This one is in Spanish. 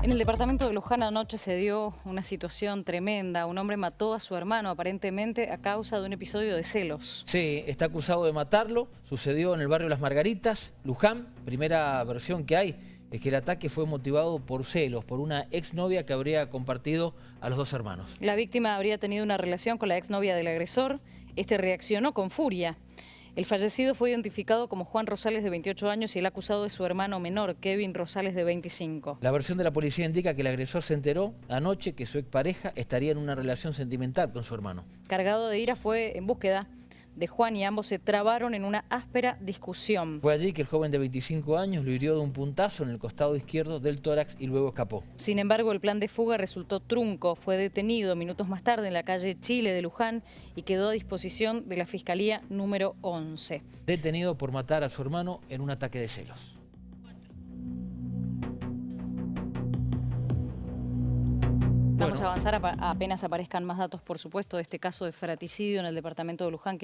En el departamento de Luján anoche se dio una situación tremenda. Un hombre mató a su hermano aparentemente a causa de un episodio de celos. Sí, está acusado de matarlo. Sucedió en el barrio Las Margaritas, Luján. Primera versión que hay es que el ataque fue motivado por celos, por una exnovia que habría compartido a los dos hermanos. La víctima habría tenido una relación con la exnovia del agresor. Este reaccionó con furia. El fallecido fue identificado como Juan Rosales de 28 años y el acusado es su hermano menor, Kevin Rosales de 25. La versión de la policía indica que el agresor se enteró anoche que su expareja estaría en una relación sentimental con su hermano. Cargado de ira fue en búsqueda de Juan y ambos se trabaron en una áspera discusión. Fue allí que el joven de 25 años lo hirió de un puntazo en el costado izquierdo del tórax y luego escapó. Sin embargo, el plan de fuga resultó trunco. Fue detenido minutos más tarde en la calle Chile de Luján y quedó a disposición de la Fiscalía número 11. Detenido por matar a su hermano en un ataque de celos. Vamos a avanzar apenas aparezcan más datos, por supuesto, de este caso de fraticidio en el departamento de Luján.